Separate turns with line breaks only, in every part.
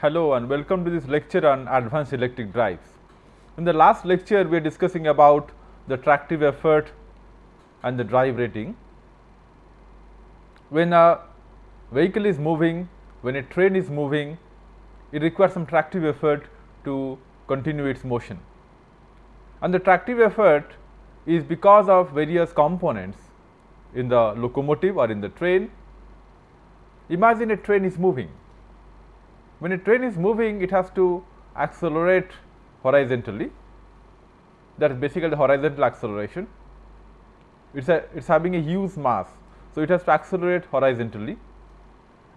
Hello and welcome to this lecture on advanced electric drives. In the last lecture, we are discussing about the tractive effort and the drive rating. When a vehicle is moving, when a train is moving, it requires some tractive effort to continue its motion. And the tractive effort is because of various components in the locomotive or in the train. Imagine a train is moving. When a train is moving, it has to accelerate horizontally. That is basically the horizontal acceleration. It's a it's having a huge mass, so it has to accelerate horizontally.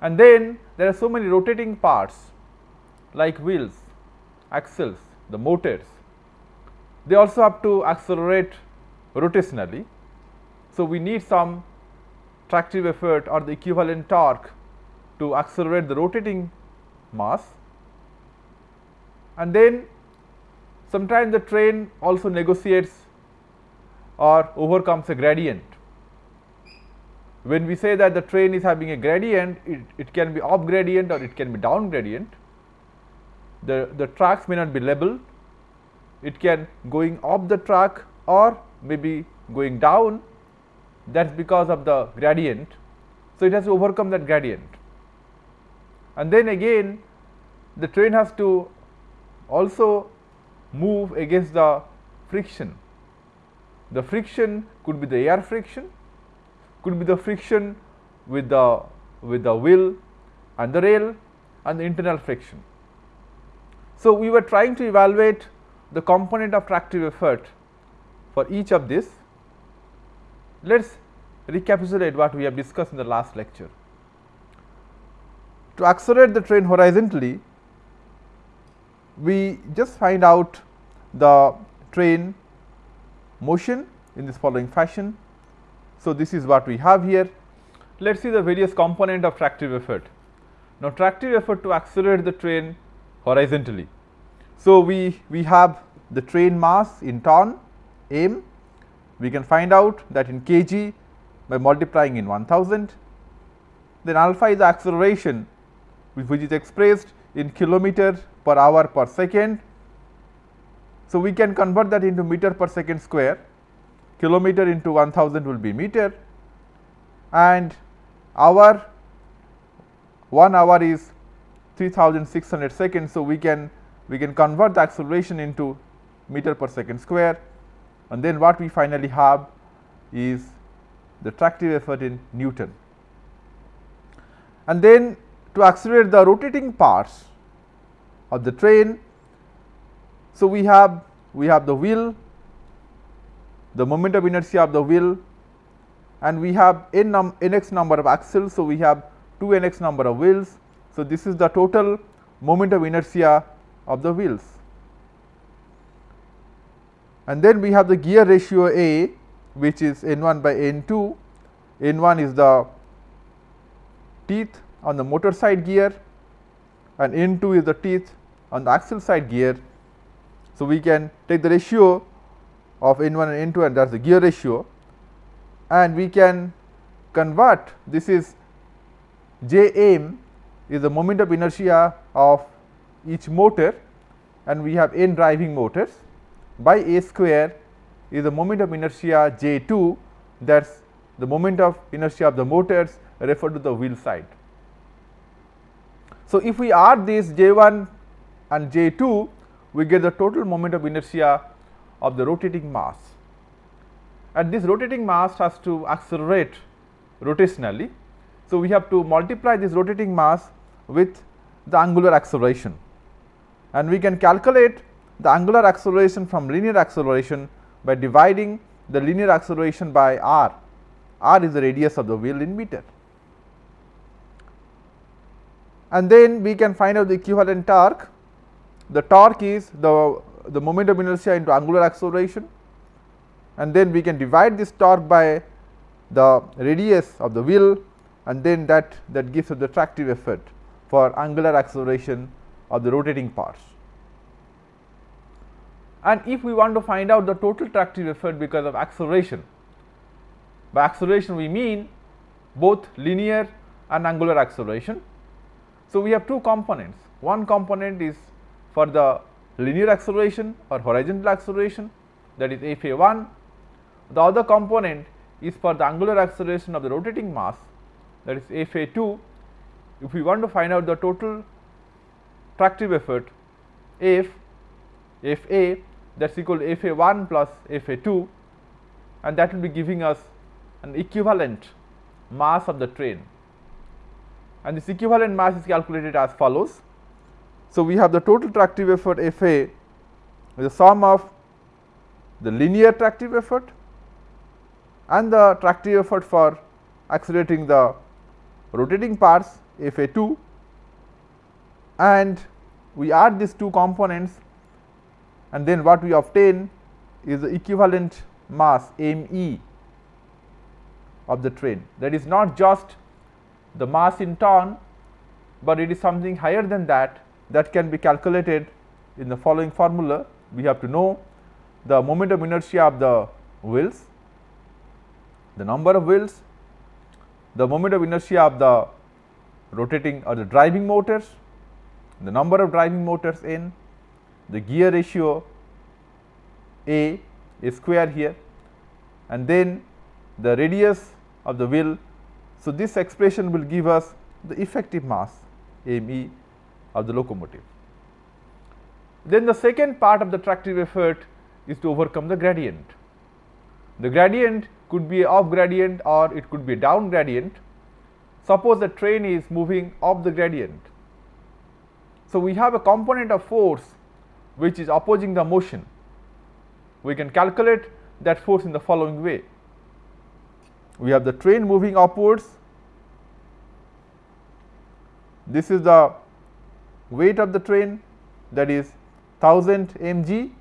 And then there are so many rotating parts like wheels, axles, the motors. They also have to accelerate rotationally. So, we need some tractive effort or the equivalent torque to accelerate the rotating mass. And then sometimes the train also negotiates or overcomes a gradient. When we say that the train is having a gradient, it, it can be up gradient or it can be down gradient. The, the tracks may not be level, it can going up the track or maybe going down that is because of the gradient. So, it has to overcome that gradient and then again the train has to also move against the friction. The friction could be the air friction, could be the friction with the with the wheel and the rail and the internal friction. So, we were trying to evaluate the component of tractive effort for each of this. Let us recapitulate what we have discussed in the last lecture. To accelerate the train horizontally, we just find out the train motion in this following fashion. So, this is what we have here. Let us see the various component of tractive effort. Now, tractive effort to accelerate the train horizontally. So, we, we have the train mass in ton m, we can find out that in kg by multiplying in 1000, then alpha is the acceleration which is expressed in kilometer per hour per second. So, we can convert that into meter per second square, kilometer into 1000 will be meter and hour 1 hour is 3600 seconds. So, we can we can convert the acceleration into meter per second square and then what we finally have is the tractive effort in Newton. And then to accelerate the rotating parts of the train. So, we have we have the wheel, the moment of inertia of the wheel and we have n, num n x number of axles. So, we have 2 n x number of wheels. So, this is the total moment of inertia of the wheels. And then we have the gear ratio A which is n 1 by n 2, n 1 is the teeth on the motor side gear and n 2 is the teeth on the axle side gear. So, we can take the ratio of n 1 and n 2 and that is the gear ratio and we can convert this is J m is the moment of inertia of each motor and we have n driving motors by a square is the moment of inertia J 2 that is the moment of inertia of the motors referred to the wheel side. So, if we add these J 1 and J 2 we get the total moment of inertia of the rotating mass and this rotating mass has to accelerate rotationally. So, we have to multiply this rotating mass with the angular acceleration and we can calculate the angular acceleration from linear acceleration by dividing the linear acceleration by r, r is the radius of the wheel in meter. And then we can find out the equivalent torque, the torque is the, the moment of inertia into angular acceleration and then we can divide this torque by the radius of the wheel and then that, that gives us the tractive effort for angular acceleration of the rotating parts. And if we want to find out the total tractive effort because of acceleration, by acceleration we mean both linear and angular acceleration. So, we have two components. One component is for the linear acceleration or horizontal acceleration that is f a 1 the other component is for the angular acceleration of the rotating mass that is f a 2 if we want to find out the total tractive effort f f a that is equal to f a 1 plus f a 2 and that will be giving us an equivalent mass of the train and this equivalent mass is calculated as follows. So, we have the total tractive effort F A the sum of the linear tractive effort and the tractive effort for accelerating the rotating parts F A 2 and we add these two components and then what we obtain is the equivalent mass m e of the train that is not just the mass in ton, but it is something higher than that that can be calculated in the following formula. We have to know the moment of inertia of the wheels, the number of wheels, the moment of inertia of the rotating or the driving motors, the number of driving motors n, the gear ratio A, A square here and then the radius of the wheel. So, this expression will give us the effective mass m e of the locomotive. Then the second part of the tractive effort is to overcome the gradient. The gradient could be up gradient or it could be down gradient. Suppose the train is moving up the gradient. So, we have a component of force which is opposing the motion. We can calculate that force in the following way. We have the train moving upwards, this is the weight of the train that is 1000 mg,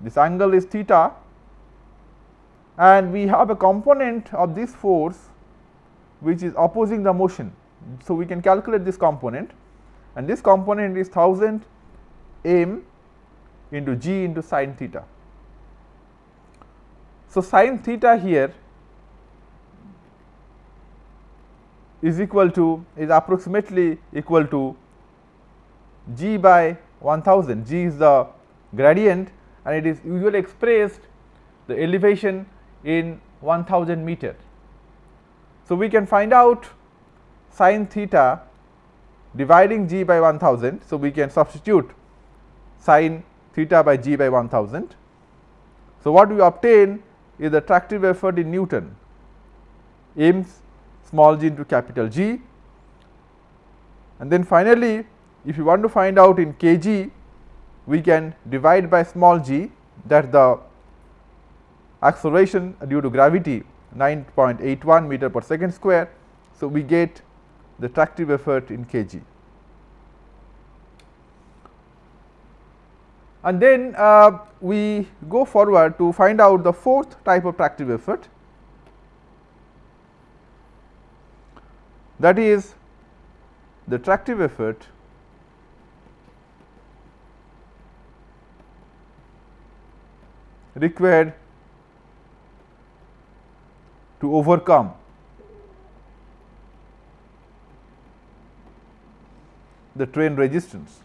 this angle is theta and we have a component of this force which is opposing the motion. So, we can calculate this component and this component is 1000 m into g into sin theta. So, sin theta here is equal to is approximately equal to g by 1000 g is the gradient and it is usually expressed the elevation in 1000 meter. So, we can find out sin theta dividing g by 1000. So, we can substitute sin theta by g by 1000. So, what we obtain is the tractive effort in Newton m small g into capital G. And then finally, if you want to find out in kg, we can divide by small g that the acceleration due to gravity 9.81 meter per second square. So, we get the tractive effort in kg. And then uh, we go forward to find out the fourth type of tractive effort that is the tractive effort required to overcome the train resistance.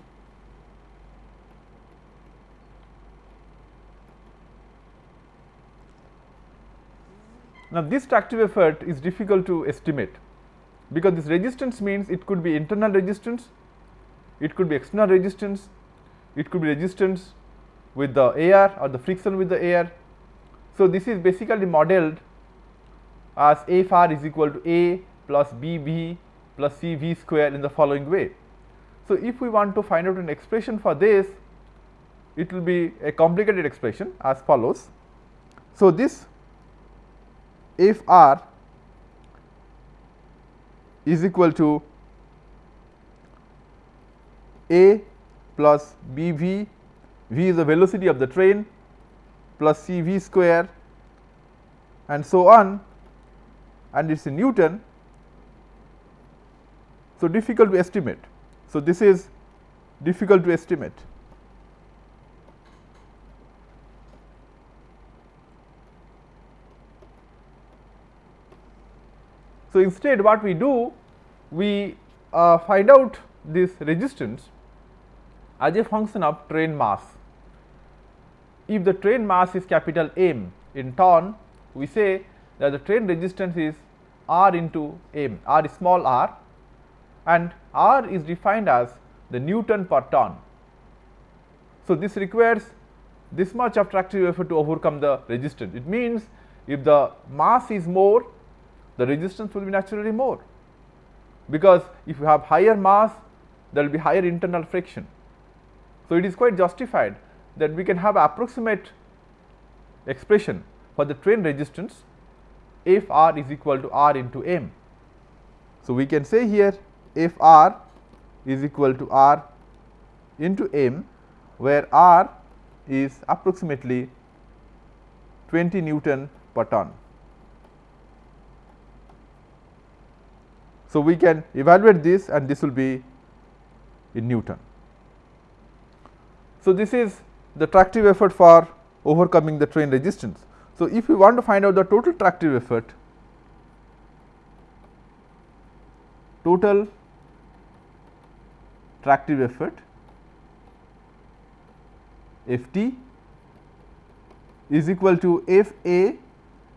Now, this tractive effort is difficult to estimate because this resistance means it could be internal resistance, it could be external resistance, it could be resistance with the air or the friction with the air. So, this is basically modeled as F r is equal to A plus B v plus C v square in the following way. So, if we want to find out an expression for this, it will be a complicated expression as follows. So, this F r is equal to a plus b v, v is the velocity of the train plus c v square and so on and it is in Newton. So, difficult to estimate. So, this is difficult to estimate. So, instead what we do we uh, find out this resistance as a function of train mass. If the train mass is capital M in ton, we say that the train resistance is R into M, R is small r and R is defined as the Newton per ton. So, this requires this much of tractive effort to overcome the resistance. It means, if the mass is more, the resistance will be naturally more, because if you have higher mass, there will be higher internal friction. So, it is quite justified that we can have approximate expression for the train resistance if R is equal to R into M. So, we can say here if R is equal to R into M, where R is approximately 20 Newton per ton. So, we can evaluate this and this will be in Newton. So, this is the tractive effort for overcoming the train resistance. So, if we want to find out the total tractive effort, total tractive effort F t is equal to F a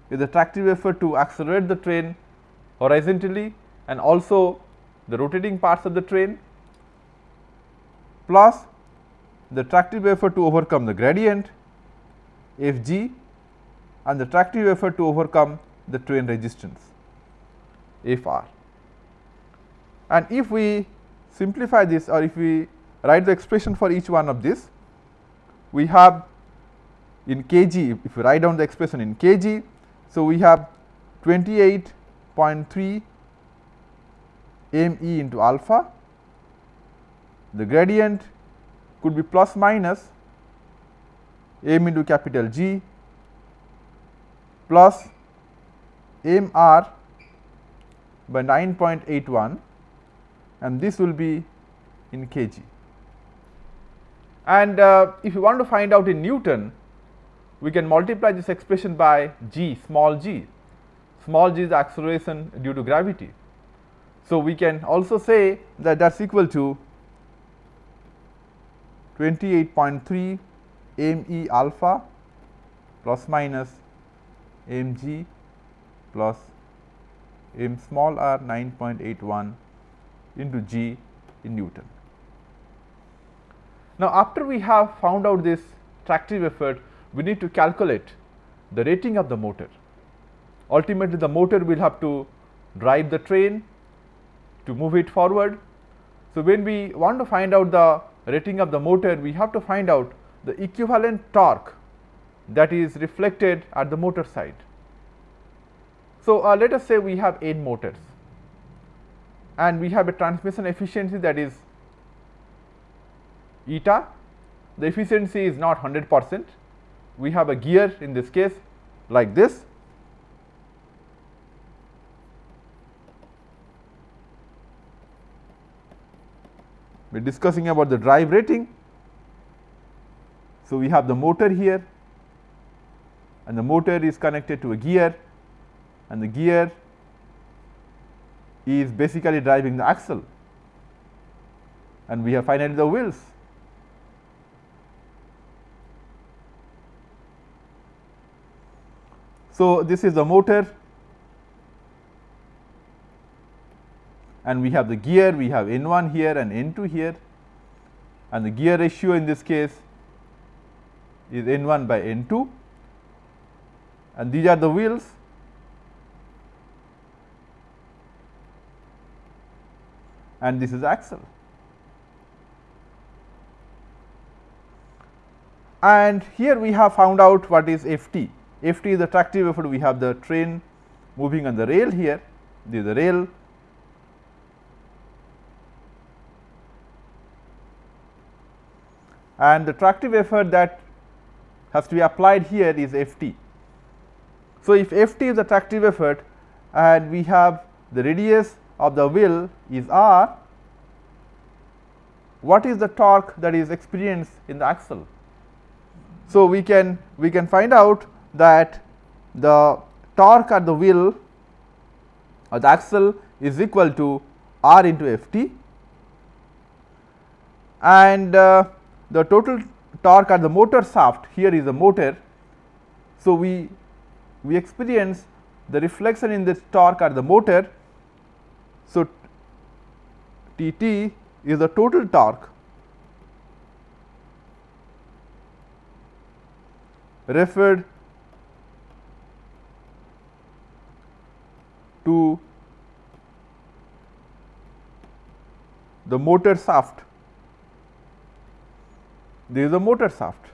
is the tractive effort to accelerate the train horizontally and also the rotating parts of the train plus the tractive effort to overcome the gradient F g and the tractive effort to overcome the train resistance F r. And if we simplify this or if we write the expression for each one of this, we have in kg if we write down the expression in kg. So, we have 28.3 m e into alpha, the gradient could be plus minus m into capital G plus m r by 9.81 and this will be in kg. And uh, if you want to find out in Newton, we can multiply this expression by g small g, small g is acceleration due to gravity. So, we can also say that that is equal to 28.3 m e alpha plus minus m g plus m small r 9.81 into g in Newton. Now, after we have found out this tractive effort, we need to calculate the rating of the motor. Ultimately, the motor will have to drive the train to move it forward. So, when we want to find out the rating of the motor, we have to find out the equivalent torque that is reflected at the motor side. So, uh, let us say we have 8 motors and we have a transmission efficiency that is eta. The efficiency is not 100 percent. We have a gear in this case like this. We are discussing about the drive rating. So, we have the motor here and the motor is connected to a gear and the gear is basically driving the axle and we have finally the wheels. So, this is the motor and we have the gear, we have N 1 here and N 2 here and the gear ratio in this case is N 1 by N 2 and these are the wheels and this is axle. And here we have found out what is F t. F t is the tractive effort, we have the train moving on the rail here, this is the rail. And the tractive effort that has to be applied here is F t. So, if F t is the tractive effort and we have the radius of the wheel is r, what is the torque that is experienced in the axle? So, we can we can find out that the torque at the wheel or the axle is equal to R into F t and uh, the total torque at the motor shaft here is the motor. So, we we experience the reflection in this torque at the motor. So, T t is the total torque referred to the motor shaft. This is the motor shaft.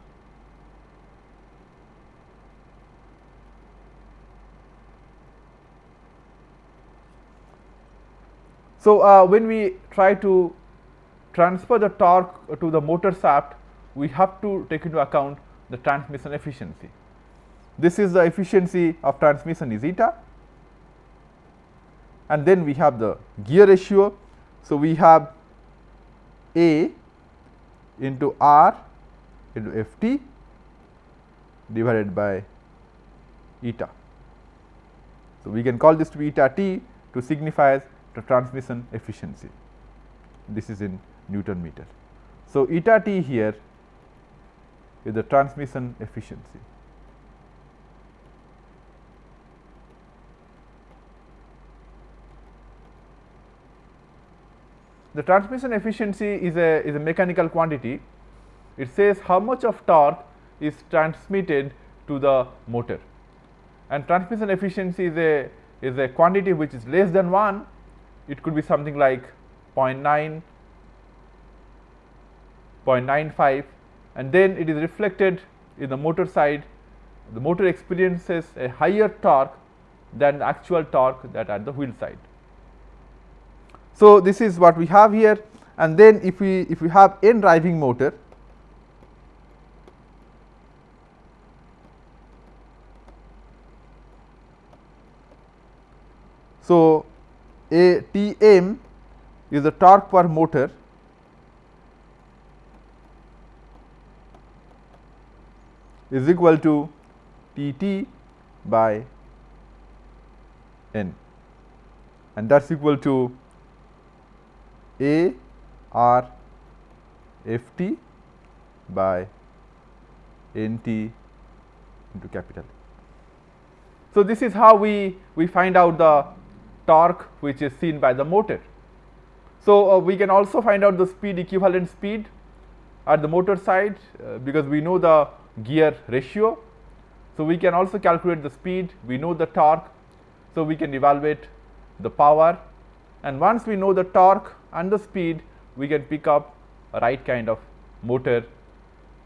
So, uh, when we try to transfer the torque to the motor shaft, we have to take into account the transmission efficiency. This is the efficiency of transmission is eta and then we have the gear ratio. So, we have A into R into F t divided by eta. So, we can call this to be eta t to signify the transmission efficiency. This is in Newton meter. So, eta t here is the transmission efficiency. The transmission efficiency is a is a mechanical quantity. It says how much of torque is transmitted to the motor and transmission efficiency is a is a quantity which is less than 1 it could be something like 0.9, 0.95 and then it is reflected in the motor side. The motor experiences a higher torque than the actual torque that at the wheel side. So, this is what we have here and then if we if we have n driving motor So, a T m is the torque per motor is equal to T t by n and that is equal to A R F t by N t into capital. So, this is how we, we find out the torque which is seen by the motor. So, uh, we can also find out the speed equivalent speed at the motor side uh, because we know the gear ratio. So, we can also calculate the speed, we know the torque. So, we can evaluate the power and once we know the torque and the speed, we can pick up a right kind of motor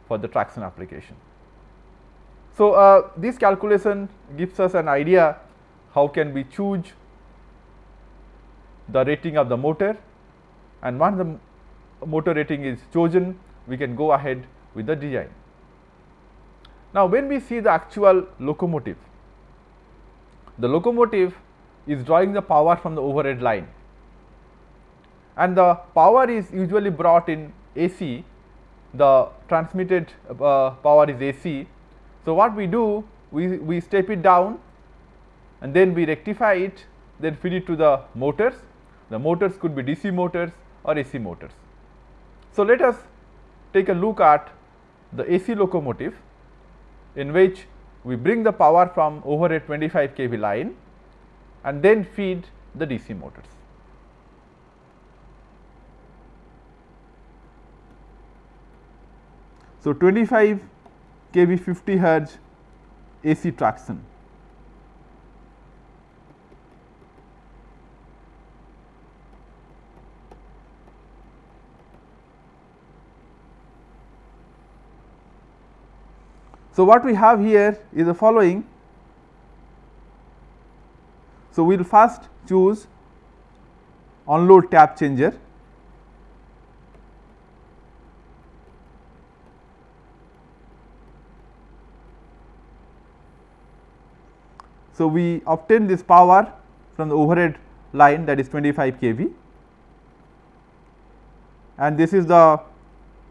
for the traction application. So, uh, this calculation gives us an idea how can we choose the rating of the motor and once the motor rating is chosen, we can go ahead with the design. Now, when we see the actual locomotive, the locomotive is drawing the power from the overhead line and the power is usually brought in AC, the transmitted uh, power is AC. So, what we do, we, we step it down and then we rectify it, then feed it to the motors. The motors could be DC motors or AC motors. So, let us take a look at the AC locomotive in which we bring the power from over a 25 kV line and then feed the DC motors. So, 25 kV 50 hertz AC traction. So, what we have here is the following. So, we will first choose on load tap changer. So, we obtain this power from the overhead line that is 25 kV and this is the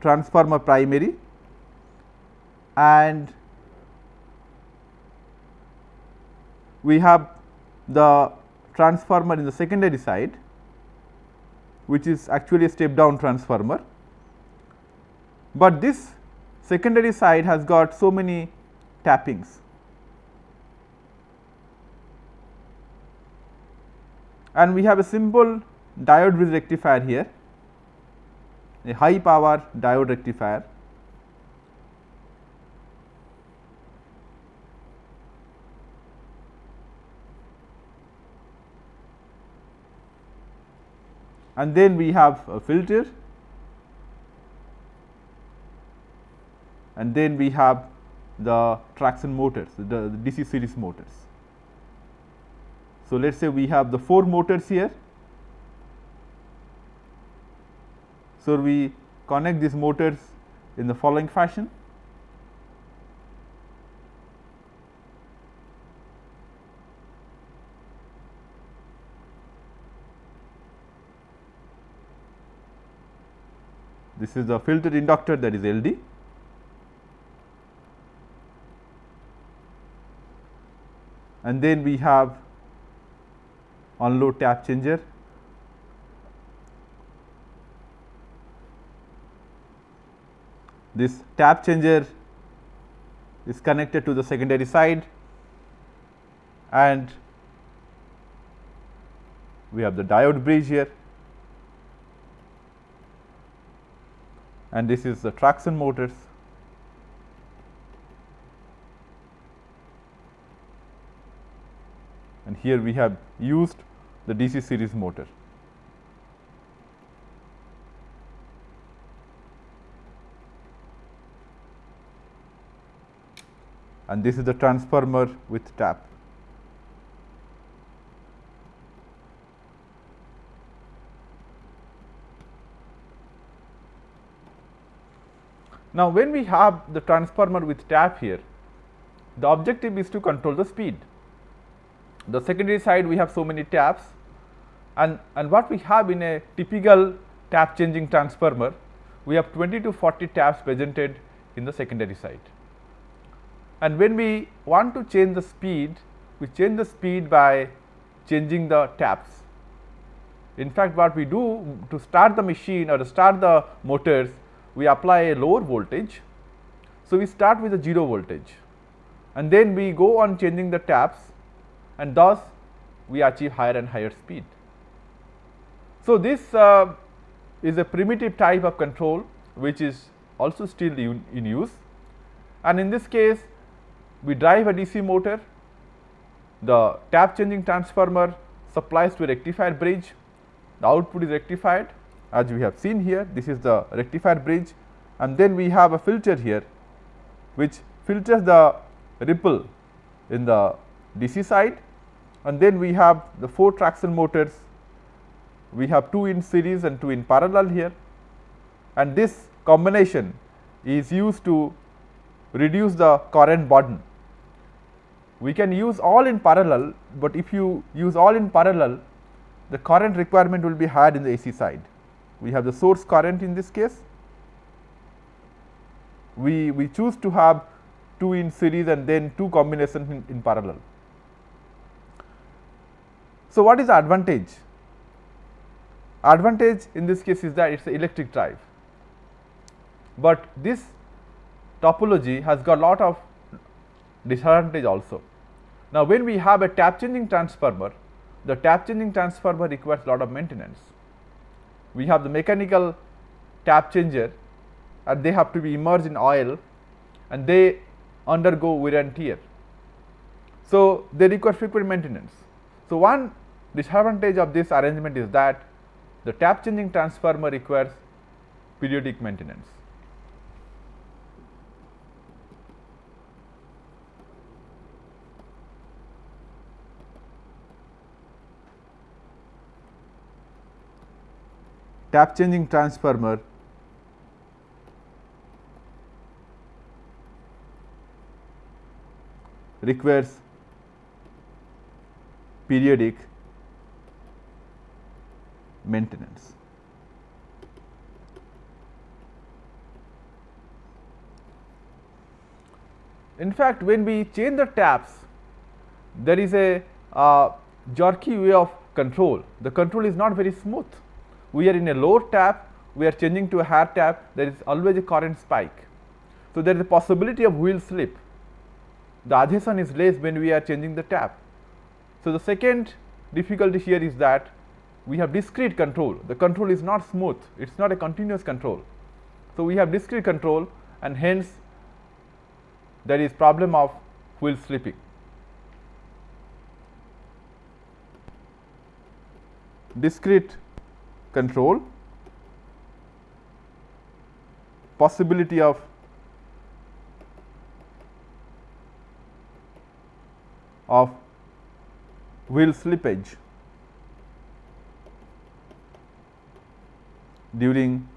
transformer primary and we have the transformer in the secondary side which is actually a step down transformer, but this secondary side has got so many tappings. And we have a simple diode rectifier here, a high power diode rectifier. And then we have a filter and then we have the traction motors, the, the DC series motors. So, let us say we have the 4 motors here. So, we connect these motors in the following fashion. This is the filter inductor that is LD. and then we have on load tap changer. This tap changer is connected to the secondary side and we have the diode bridge here and this is the traction motors and here we have used the DC series motor. and this is the transformer with tap. Now, when we have the transformer with tap here, the objective is to control the speed the secondary side we have so many taps and, and what we have in a typical tap changing transformer, we have 20 to 40 taps presented in the secondary side. And when we want to change the speed, we change the speed by changing the taps. In fact, what we do to start the machine or to start the motors, we apply a lower voltage. So, we start with a 0 voltage and then we go on changing the taps and thus we achieve higher and higher speed. So, this uh, is a primitive type of control which is also still in, use. And in this case we drive a DC motor, the tap changing transformer supplies to a rectifier bridge, the output is rectified. As we have seen here this is the rectifier bridge. And then we have a filter here which filters the ripple in the DC side. And then we have the 4 traction motors. We have 2 in series and 2 in parallel here and this combination is used to reduce the current burden. We can use all in parallel, but if you use all in parallel the current requirement will be higher in the AC side. We have the source current in this case. We, we choose to have 2 in series and then 2 combinations in, in parallel. So, what is the advantage? Advantage in this case is that it is an electric drive, but this topology has got lot of disadvantage also. Now, when we have a tap changing transformer, the tap changing transformer requires lot of maintenance. We have the mechanical tap changer and they have to be immersed in oil and they undergo wear and tear. So, they require frequent maintenance. So, one disadvantage of this arrangement is that the tap changing transformer requires periodic maintenance. Tap changing transformer requires periodic maintenance. In fact, when we change the taps, there is a uh, jerky way of control. The control is not very smooth. we are in a lower tap, we are changing to a higher tap, there is always a current spike. So, there is a possibility of wheel slip. The adhesion is less when we are changing the tap. So, the second difficulty here is that we have discrete control. The control is not smooth, it is not a continuous control. So, we have discrete control and hence there is problem of wheel slipping. Discrete control, possibility of of wheel slippage during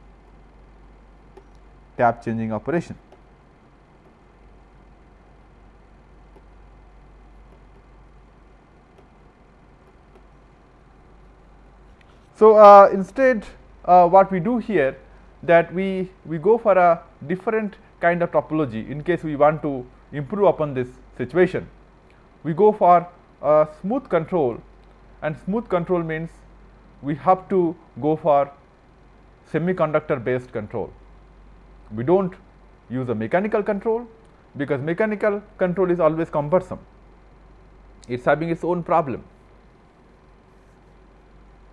tap changing operation. So, uh, instead uh, what we do here that we, we go for a different kind of topology in case we want to improve upon this situation. We go for a smooth control and smooth control means we have to go for semiconductor based control. We do not use a mechanical control because mechanical control is always cumbersome. It is having its own problem.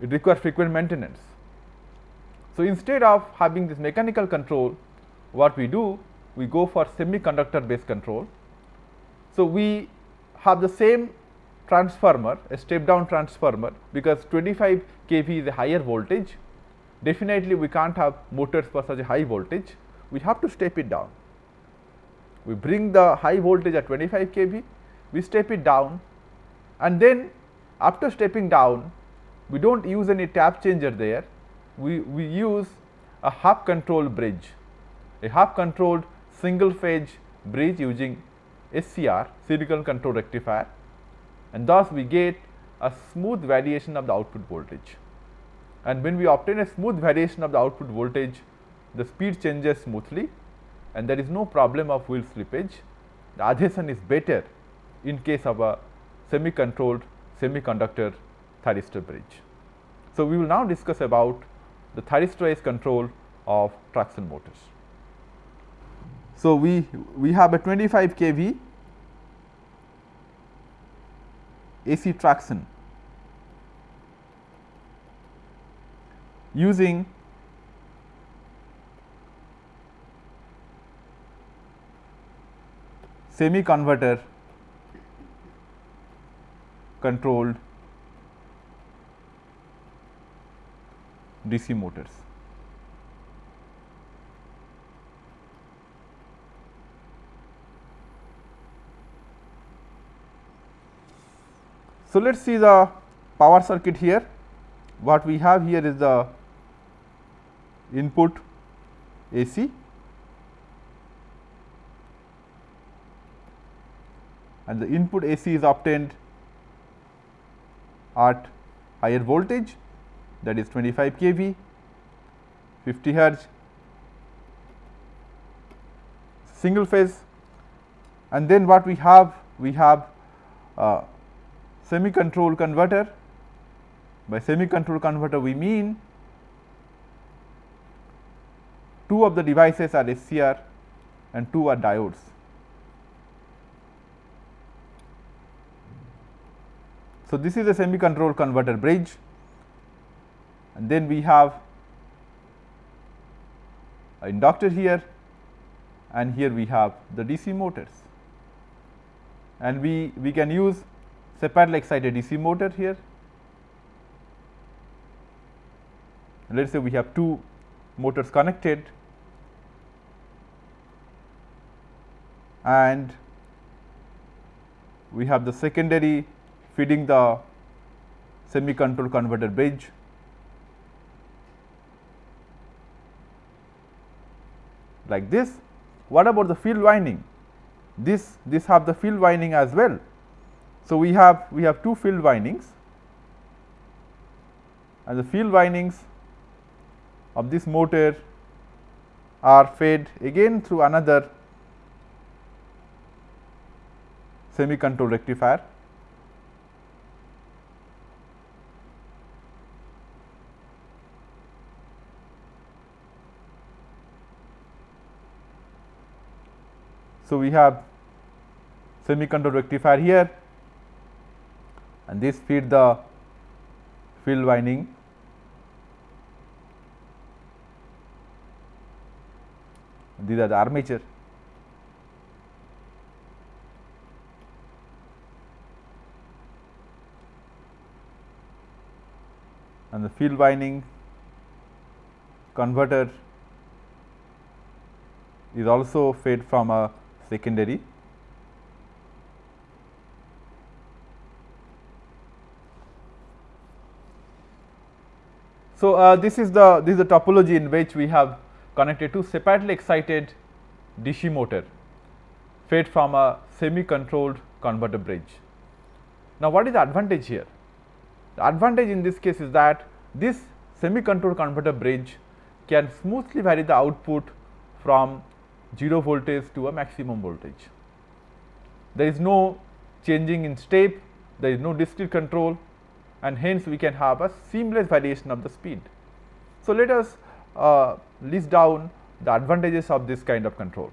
It requires frequent maintenance. So, instead of having this mechanical control, what we do? We go for semiconductor based control. So, we have the same transformer, a step down transformer because 25 kV is a higher voltage. Definitely, we can't have motors for such a high voltage we have to step it down. We bring the high voltage at 25 kV, we step it down and then after stepping down, we do not use any tap changer there, we, we use a half controlled bridge, a half controlled single phase bridge using SCR silicon control rectifier and thus we get a smooth variation of the output voltage. And when we obtain a smooth variation of the output voltage, the speed changes smoothly and there is no problem of wheel slippage. The adhesion is better in case of a semi controlled semiconductor thyristor bridge. So, we will now discuss about the thyristorized control of traction motors. So, we, we have a 25 kV AC traction using semi converter controlled DC motors. So, let us see the power circuit here. What we have here is the input AC and the input AC is obtained at higher voltage that is 25 kV, 50 hertz, single phase and then what we have? We have semi control converter. By semi control converter we mean two of the devices are SCR and two are diodes. So, this is a semi control converter bridge and then we have a inductor here and here we have the DC motors and we, we can use separately excited DC motor here. Let us say we have two motors connected and we have the secondary feeding the semi control converter bridge. like this. What about the field winding? This this have the field winding as well. So, we have we have two field windings and the field windings of this motor are fed again through another semi control rectifier. So, we have semi control rectifier here and this feed the field winding these are the armature. And the field winding converter is also fed from a secondary. So, uh, this is the this is the topology in which we have connected to separately excited DC motor fed from a semi controlled converter bridge. Now, what is the advantage here? The advantage in this case is that this semi controlled converter bridge can smoothly vary the output from 0 voltage to a maximum voltage. There is no changing in step, there is no discrete control and hence we can have a seamless variation of the speed. So, let us uh, list down the advantages of this kind of control.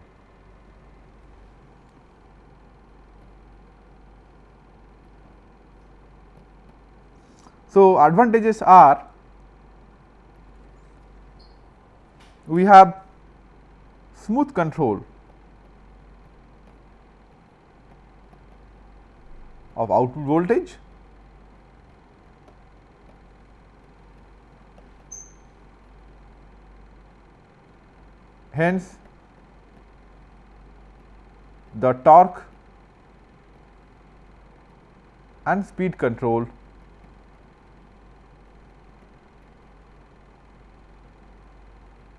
So, advantages are we have smooth control of output voltage hence the torque and speed control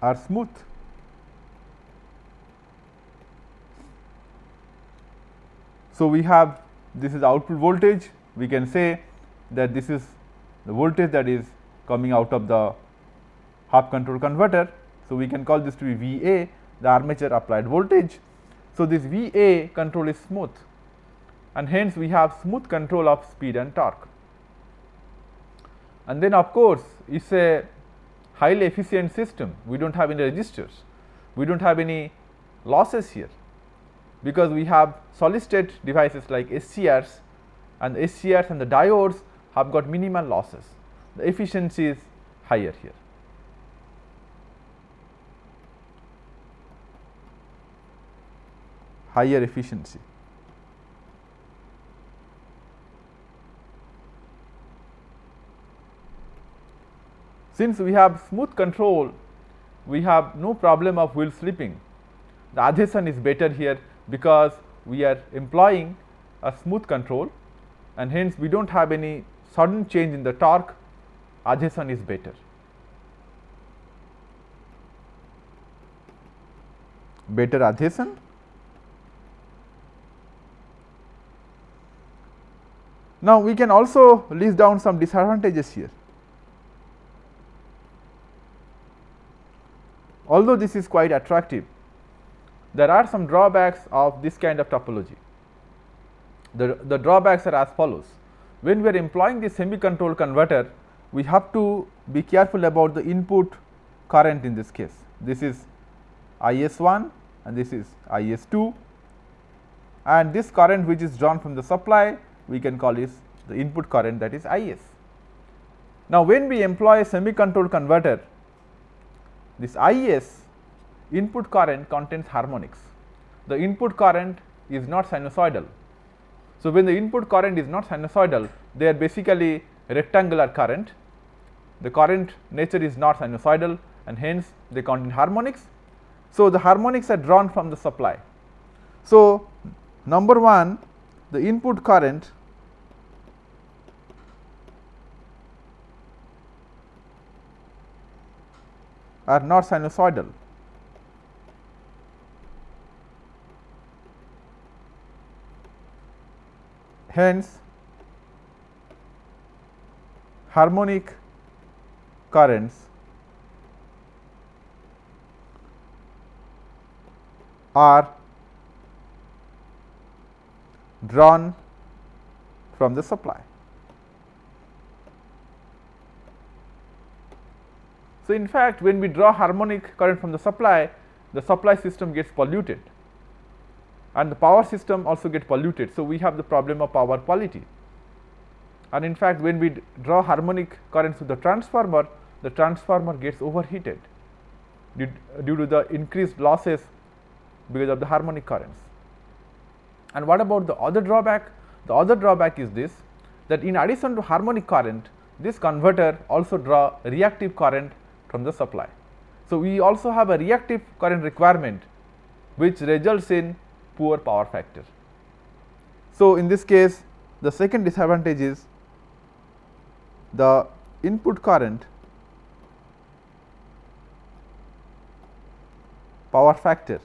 are smooth. So, we have this is output voltage we can say that this is the voltage that is coming out of the half control converter. So, we can call this to be V A the armature applied voltage. So, this V A control is smooth and hence we have smooth control of speed and torque. And then of course, it is a highly efficient system we do not have any resistors, we do not have any losses here because we have solid state devices like SCRs and SCRs and the diodes have got minimal losses. The efficiency is higher here. Higher efficiency. Since we have smooth control, we have no problem of wheel slipping. The adhesion is better here because we are employing a smooth control and hence we do not have any sudden change in the torque adhesion is better. Better adhesion. Now, we can also list down some disadvantages here. Although this is quite attractive, there are some drawbacks of this kind of topology. The, the drawbacks are as follows. When we are employing the semi controlled converter, we have to be careful about the input current in this case. This is I s 1 and this is I s 2 and this current which is drawn from the supply we can call is the input current that is I s. Now, when we employ a semi controlled converter, this I s input current contains harmonics. The input current is not sinusoidal. So, when the input current is not sinusoidal, they are basically rectangular current. The current nature is not sinusoidal and hence they contain harmonics. So, the harmonics are drawn from the supply. So, number 1 the input current are not sinusoidal. Hence, harmonic currents are drawn from the supply. So, in fact, when we draw harmonic current from the supply, the supply system gets polluted and the power system also get polluted. So, we have the problem of power quality and in fact, when we draw harmonic currents to the transformer, the transformer gets overheated due, due to the increased losses because of the harmonic currents. And what about the other drawback? The other drawback is this that in addition to harmonic current, this converter also draw reactive current from the supply. So, we also have a reactive current requirement which results in poor power factor. So, in this case the second disadvantage is the input current power factor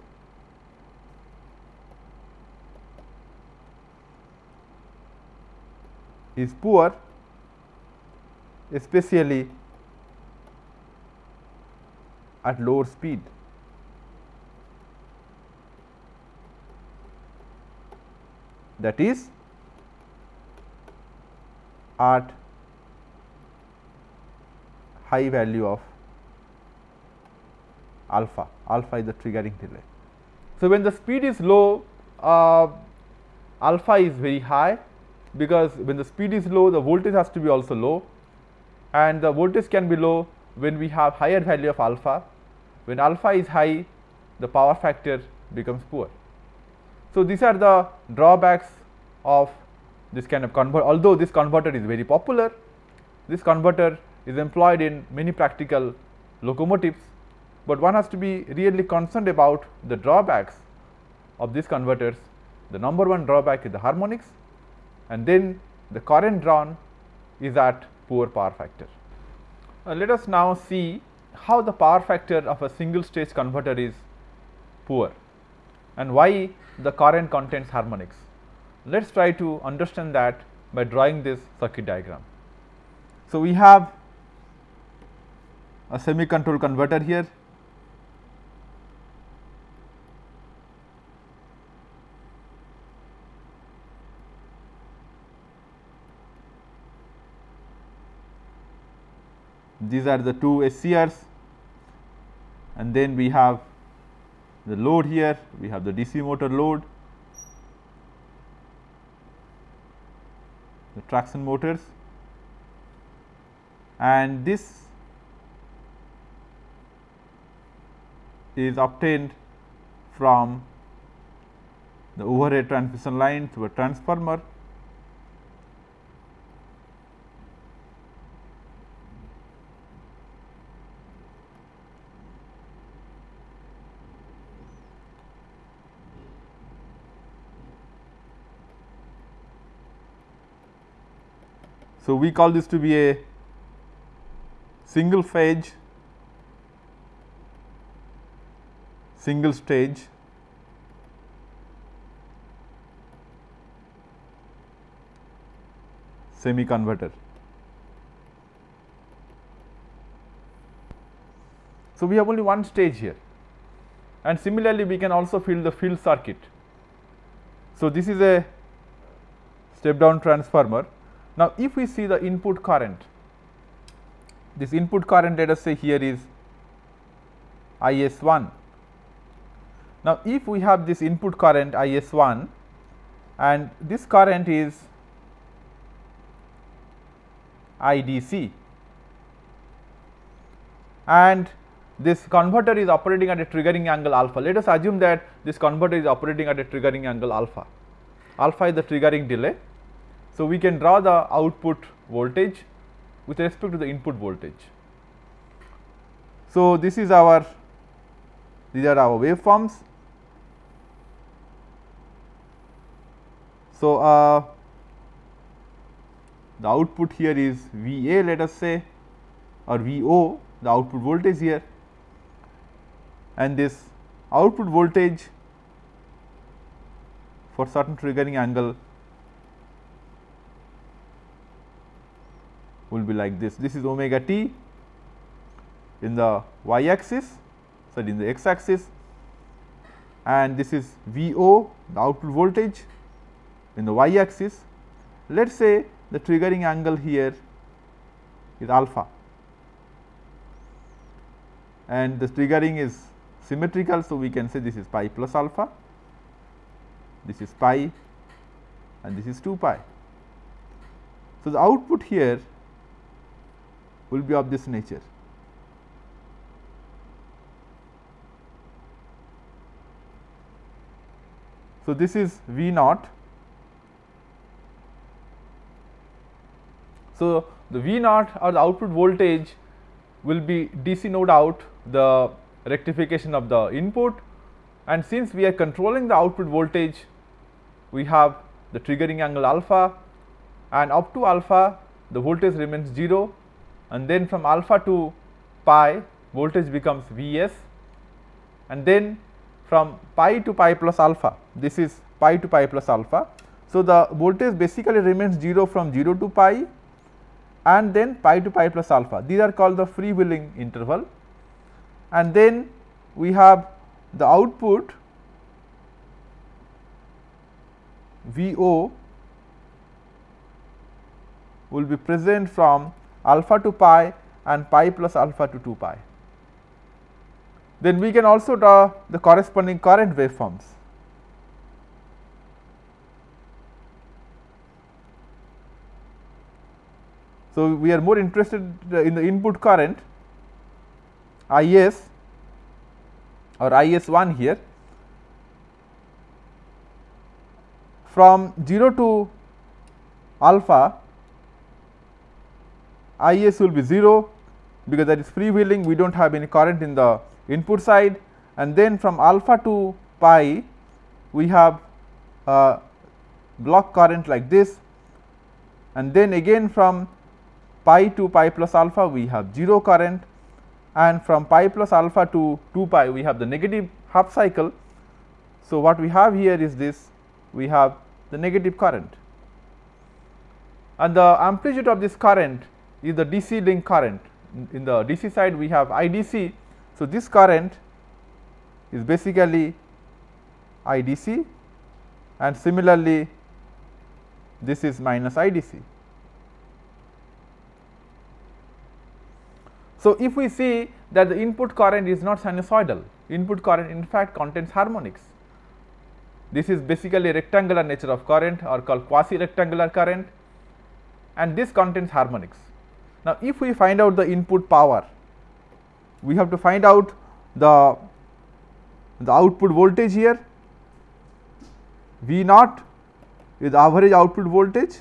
is poor especially at lower speed. That is at high value of alpha, alpha is the triggering delay. So, when the speed is low, uh, alpha is very high because when the speed is low, the voltage has to be also low and the voltage can be low when we have higher value of alpha. When alpha is high, the power factor becomes poor. So, these are the drawbacks of this kind of converter. Although this converter is very popular, this converter is employed in many practical locomotives, but one has to be really concerned about the drawbacks of these converters. The number one drawback is the harmonics and then the current drawn is at poor power factor. Uh, let us now see how the power factor of a single stage converter is poor and why the current contains harmonics. Let us try to understand that by drawing this circuit diagram. So, we have a semi control converter here these are the two SCRs and then we have the load here, we have the DC motor load, the traction motors. And this is obtained from the overhead transmission line through a transformer So, we call this to be a single phase single stage semi converter. So, we have only one stage here and similarly we can also fill the field circuit. So, this is a step down transformer now, if we see the input current, this input current let us say here is I s 1. Now, if we have this input current I s 1 and this current is I d c and this converter is operating at a triggering angle alpha. Let us assume that this converter is operating at a triggering angle alpha. Alpha is the triggering delay so, we can draw the output voltage with respect to the input voltage. So, this is our these are our waveforms. So, uh, the output here is V A let us say or V O the output voltage here and this output voltage for certain triggering angle will be like this. This is omega t in the y axis, sorry in the x axis and this is V o the output voltage in the y axis. Let us say the triggering angle here is alpha and the triggering is symmetrical. So, we can say this is pi plus alpha this is pi and this is 2 pi. So, the output here will be of this nature. So, this is V naught. So, the V naught or the output voltage will be DC node out the rectification of the input and since we are controlling the output voltage we have the triggering angle alpha and up to alpha the voltage remains 0 and then from alpha to pi voltage becomes Vs. And then from pi to pi plus alpha this is pi to pi plus alpha. So, the voltage basically remains 0 from 0 to pi and then pi to pi plus alpha. These are called the freewheeling interval. And then we have the output VO will be present from alpha to pi and pi plus alpha to 2 pi. Then we can also draw the corresponding current waveforms. So, we are more interested in the input current I s or I s 1 here from 0 to alpha I s will be 0 because that is freewheeling we do not have any current in the input side. And then from alpha to pi we have a block current like this. And then again from pi to pi plus alpha we have 0 current. And from pi plus alpha to 2 pi we have the negative half cycle. So, what we have here is this. We have the negative current. And the amplitude of this current is the DC link current in the DC side we have IDC. So, this current is basically IDC and similarly this is minus IDC. So, if we see that the input current is not sinusoidal, input current in fact contains harmonics. This is basically rectangular nature of current or called quasi rectangular current and this contains harmonics. Now, if we find out the input power, we have to find out the, the output voltage here. V naught is average output voltage.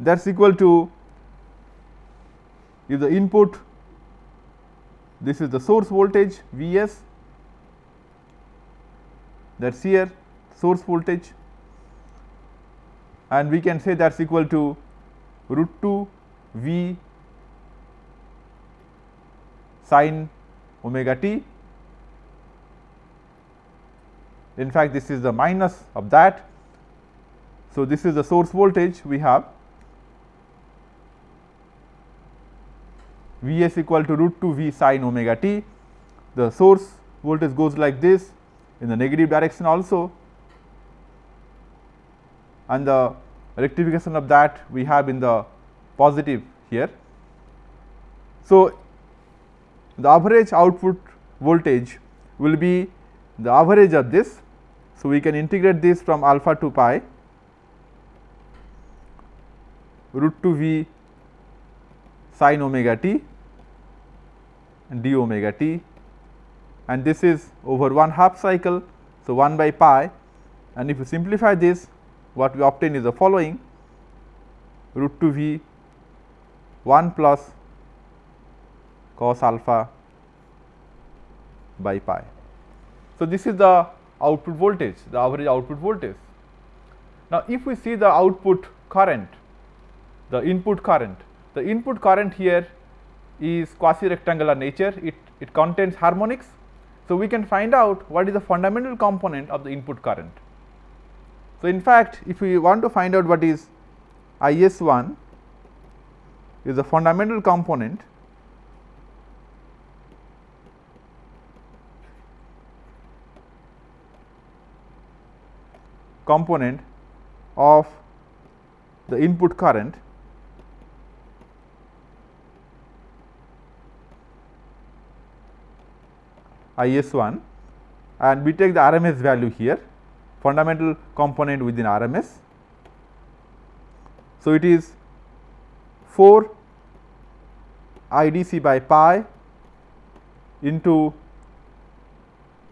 That is equal to if the input this is the source voltage V s that is here source voltage and we can say that is equal to root 2 V sin omega t. In fact, this is the minus of that. So, this is the source voltage we have V s equal to root 2 V sin omega t. The source voltage goes like this in the negative direction also and the rectification of that we have in the positive here. So, the average output voltage will be the average of this. So, we can integrate this from alpha to pi root 2 v sin omega t and d omega t and this is over 1 half cycle. So, 1 by pi and if you simplify this what we obtain is the following root 2 v 1 plus cos alpha by pi. So, this is the output voltage the average output voltage. Now, if we see the output current the input current the input current here is quasi rectangular nature it, it contains harmonics so, we can find out what is the fundamental component of the input current. So, in fact, if we want to find out what is I s 1 is the fundamental component component of the input current I s 1 and we take the RMS value here fundamental component within RMS. So, it is 4 IDC by pi into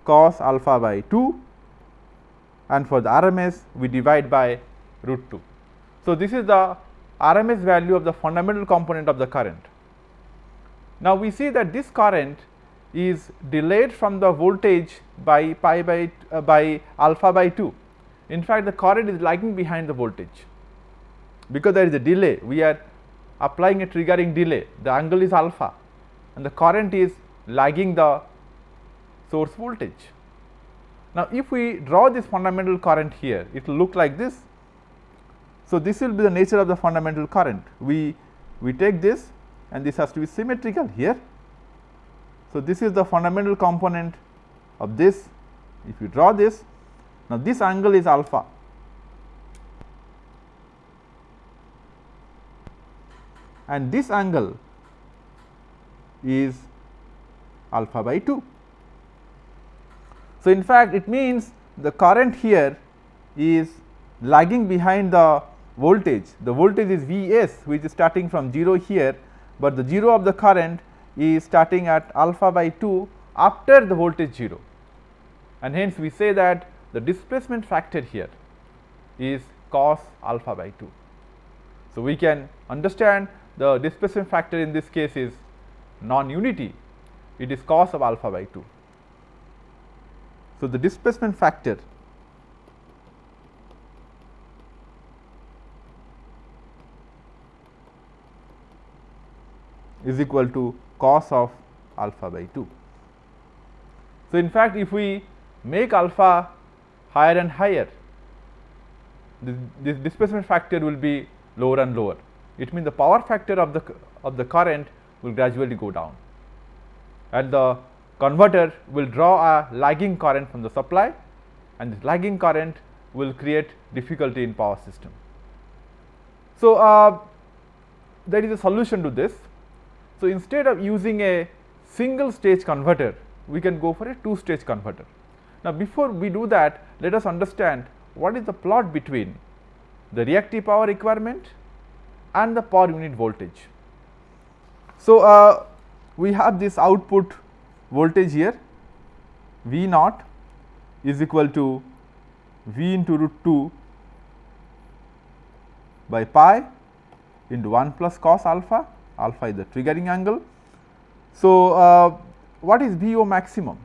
cos alpha by 2 and for the RMS we divide by root 2. So, this is the RMS value of the fundamental component of the current. Now, we see that this current is delayed from the voltage by pi by uh, by alpha by 2. In fact, the current is lagging behind the voltage because there is a delay we are applying a triggering delay the angle is alpha and the current is lagging the source voltage. Now, if we draw this fundamental current here it will look like this. So, this will be the nature of the fundamental current we we take this and this has to be symmetrical here. So, this is the fundamental component of this if you draw this now this angle is alpha and this angle is alpha by 2. So, in fact, it means the current here is lagging behind the voltage. The voltage is V s which is starting from 0 here, but the 0 of the current is starting at alpha by 2 after the voltage 0 and hence we say that the displacement factor here is cos alpha by 2. So, we can understand the displacement factor in this case is non-unity, it is cos of alpha by 2. So, the displacement factor is equal to cos of alpha by 2. So, in fact, if we make alpha higher and higher, this, this displacement factor will be lower and lower. It means the power factor of the of the current will gradually go down and the converter will draw a lagging current from the supply and this lagging current will create difficulty in power system. So, uh, there is a solution to this. So, instead of using a single stage converter, we can go for a two stage converter. Now, before we do that, let us understand what is the plot between the reactive power requirement and the per unit voltage. So, uh, we have this output voltage here V naught is equal to V into root 2 by pi into 1 plus cos alpha, alpha is the triggering angle. So, uh, what is VO maximum?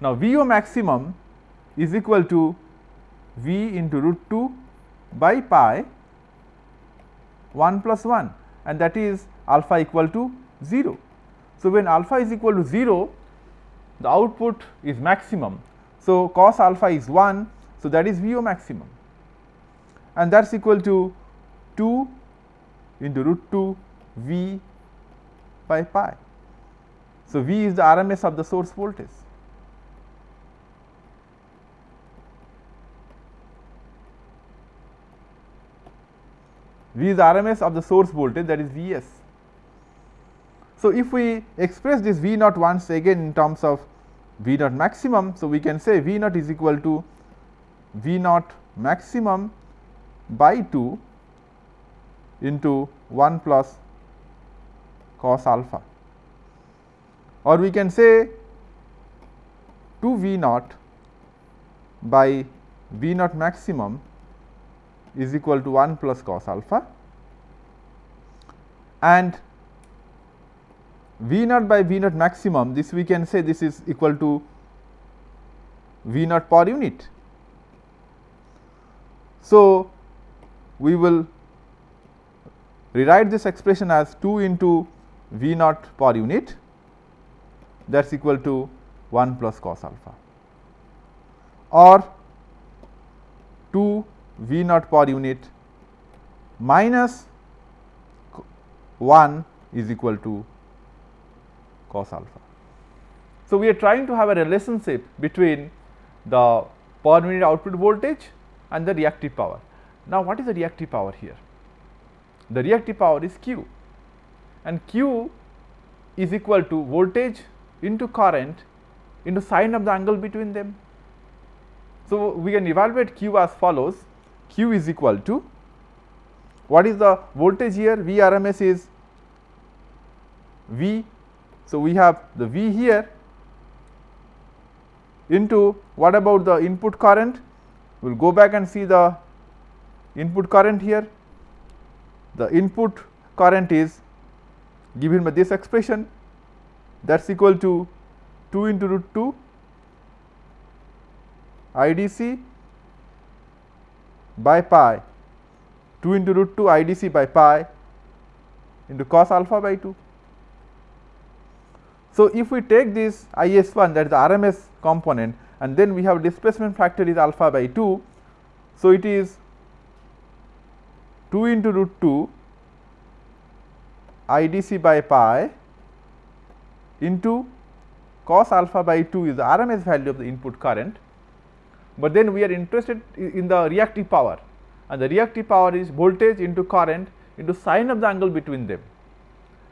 Now, VO maximum is equal to V into root 2 by pi 1 plus 1 and that is alpha equal to 0. So, when alpha is equal to 0 the output is maximum. So, cos alpha is 1. So, that is VO maximum and that is equal to 2 into root 2 V by pi. So, V is the RMS of the source voltage. V is RMS of the source voltage that is Vs. So, if we express this V naught once again in terms of V naught maximum, so we can say V naught is equal to V naught maximum by 2 into 1 plus cos alpha or we can say 2 V naught by V naught maximum is equal to 1 plus cos alpha and V naught by V naught maximum this we can say this is equal to V naught per unit. So, we will rewrite this expression as 2 into V naught per unit that is equal to 1 plus cos alpha or 2 V naught per unit minus 1 is equal to cos alpha. So, we are trying to have a relationship between the per unit output voltage and the reactive power. Now, what is the reactive power here? The reactive power is Q. And Q is equal to voltage into current into sine of the angle between them. So, we can evaluate Q as follows. Q is equal to what is the voltage here? V RMS is V. So, we have the V here into what about the input current? We will go back and see the input current here the input current is given by this expression that is equal to 2 into root 2 IDC by pi 2 into root 2 IDC by pi into cos alpha by 2. So, if we take this IS 1 that is the RMS component and then we have displacement factor is alpha by 2. So, it is 2 into root 2 IDC by pi into cos alpha by 2 is the RMS value of the input current, but then we are interested in the reactive power. And the reactive power is voltage into current into sine of the angle between them.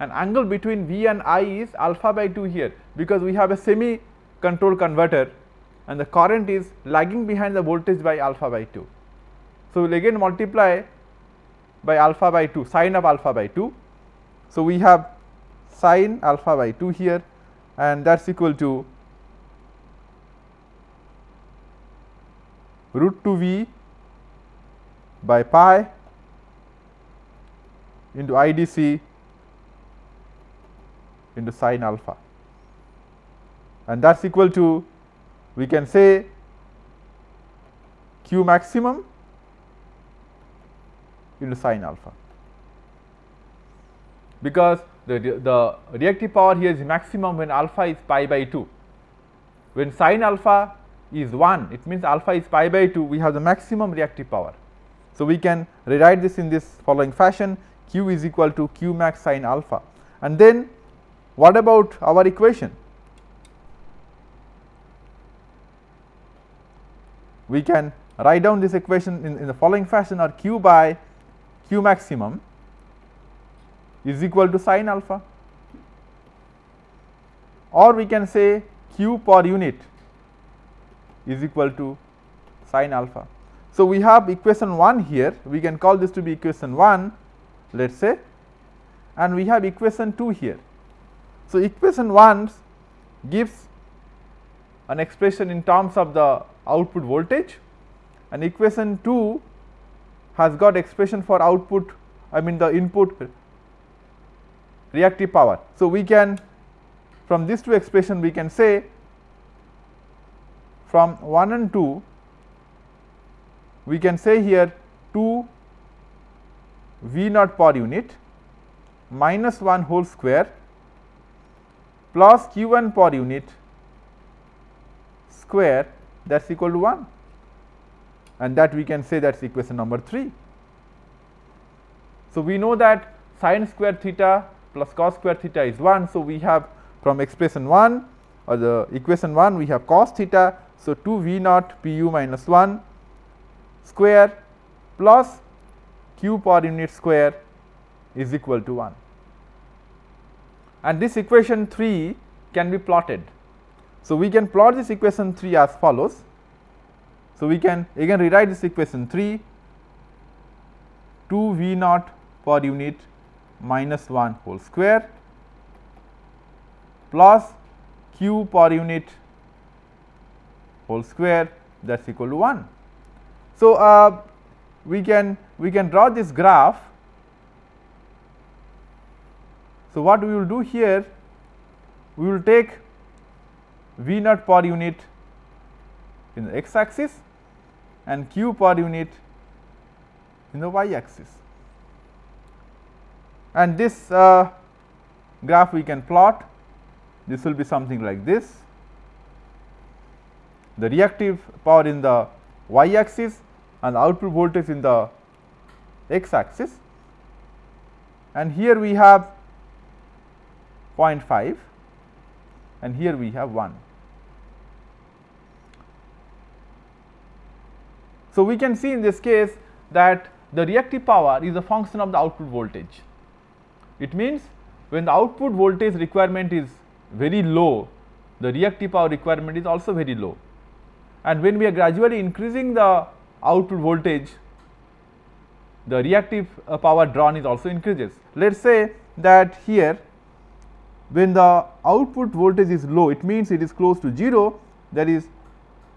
And angle between V and I is alpha by 2 here because we have a semi control converter and the current is lagging behind the voltage by alpha by 2. So, we will again multiply by alpha by 2 sine of alpha by 2. So, we have sine alpha by 2 here and that is equal to root 2 v by pi into IDC into sine alpha and that is equal to we can say q maximum into sine alpha because the, the reactive power here is maximum when alpha is pi by 2. When sine alpha is 1 it means alpha is pi by 2 we have the maximum reactive power. So, we can rewrite this in this following fashion q is equal to q max sine alpha and then what about our equation? We can write down this equation in, in the following fashion or q by q maximum is equal to sine alpha or we can say q per unit is equal to sine alpha. So, we have equation 1 here we can call this to be equation 1 let us say and we have equation 2 here. So, equation 1 gives an expression in terms of the output voltage and equation 2 has got expression for output I mean the input reactive power. So, we can from these two expression we can say from 1 and 2 we can say here 2 V naught per unit minus 1 whole square plus q 1 per unit square that is equal to 1 and that we can say that is equation number 3. So, we know that sine square theta plus cos square theta is 1. So, we have from expression 1 or the equation 1 we have cos theta. So, 2 V naught p u minus 1 square plus q per unit square is equal to 1 and this equation 3 can be plotted. So, we can plot this equation 3 as follows. So, we can again rewrite this equation 3 2 V naught per unit minus 1 whole square plus q per unit whole square that is equal to 1. So, uh, we can we can draw this graph. So, what we will do here we will take V naught per unit in the x axis and q per unit in the y axis. And this uh, graph we can plot. This will be something like this. The reactive power in the y axis and output voltage in the x axis. And here we have 0.5 and here we have 1. So, we can see in this case that the reactive power is a function of the output voltage. It means when the output voltage requirement is very low, the reactive power requirement is also very low. And when we are gradually increasing the output voltage, the reactive uh, power drawn is also increases. Let us say that here when the output voltage is low, it means it is close to 0, there is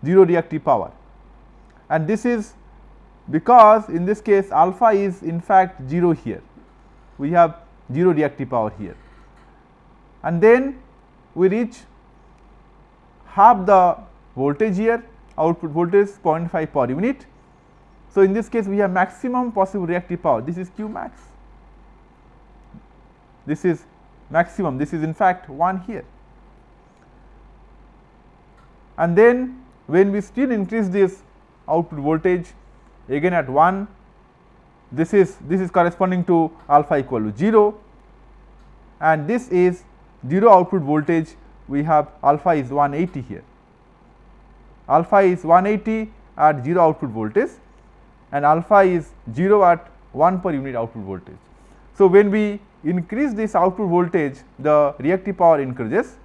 0 reactive power. And this is because in this case alpha is in fact 0 here, we have 0 reactive power here. And then we reach half the voltage here, output voltage 0.5 per unit. So, in this case we have maximum possible reactive power, this is Q max. This is maximum, this is in fact 1 here. And then when we still increase this output voltage again at 1, this is this is corresponding to alpha equal to 0 and this is 0 output voltage we have alpha is 180 here. Alpha is 180 at 0 output voltage and alpha is 0 at 1 per unit output voltage. So, when we increase this output voltage the reactive power increases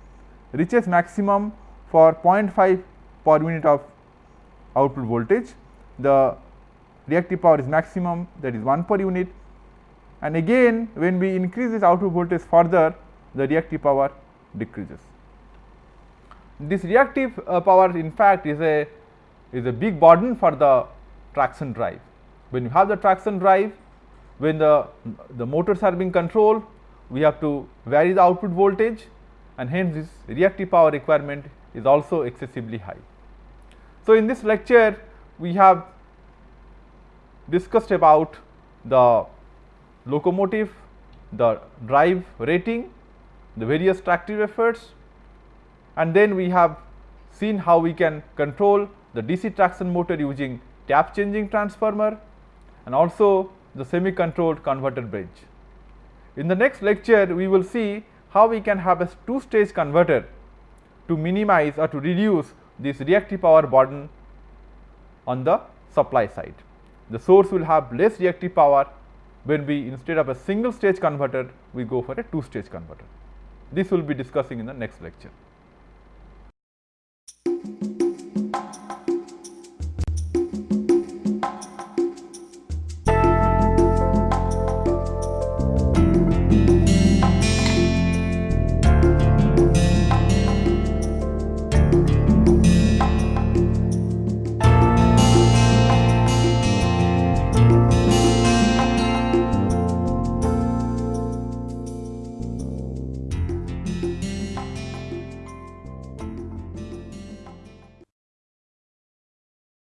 reaches maximum for 0.5 per unit of output voltage the reactive power is maximum that is 1 per unit and again when we increase this output voltage further the reactive power decreases. This reactive uh, power in fact is a is a big burden for the traction drive. When you have the traction drive when the, the motors are being controlled we have to vary the output voltage and hence this reactive power requirement is also excessively high. So, in this lecture we have discussed about the locomotive, the drive rating, the various tractive efforts and then we have seen how we can control the DC traction motor using tap changing transformer and also the semi controlled converter bridge. In the next lecture we will see how we can have a two stage converter to minimize or to reduce this reactive power burden on the supply side. The source will have less reactive power when we instead of a single stage converter, we go for a two stage converter. This will be discussing in the next lecture.